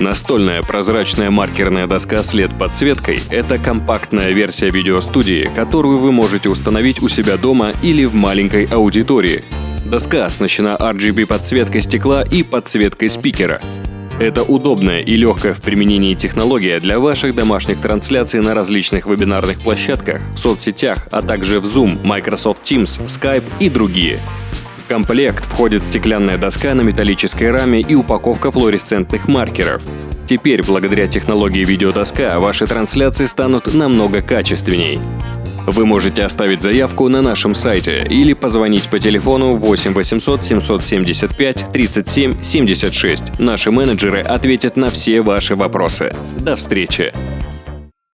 Настольная прозрачная маркерная доска с LED-подсветкой – это компактная версия видеостудии, которую вы можете установить у себя дома или в маленькой аудитории. Доска оснащена RGB-подсветкой стекла и подсветкой спикера. Это удобная и легкая в применении технология для ваших домашних трансляций на различных вебинарных площадках, в соцсетях, а также в Zoom, Microsoft Teams, Skype и другие комплект входит стеклянная доска на металлической раме и упаковка флуоресцентных маркеров. Теперь, благодаря технологии видеодоска, ваши трансляции станут намного качественней. Вы можете оставить заявку на нашем сайте или позвонить по телефону 8 800 775 37 76. Наши менеджеры ответят на все ваши вопросы. До встречи!